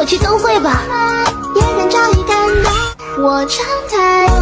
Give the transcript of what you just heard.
我去灯会吧，别人早已感动，我敞态。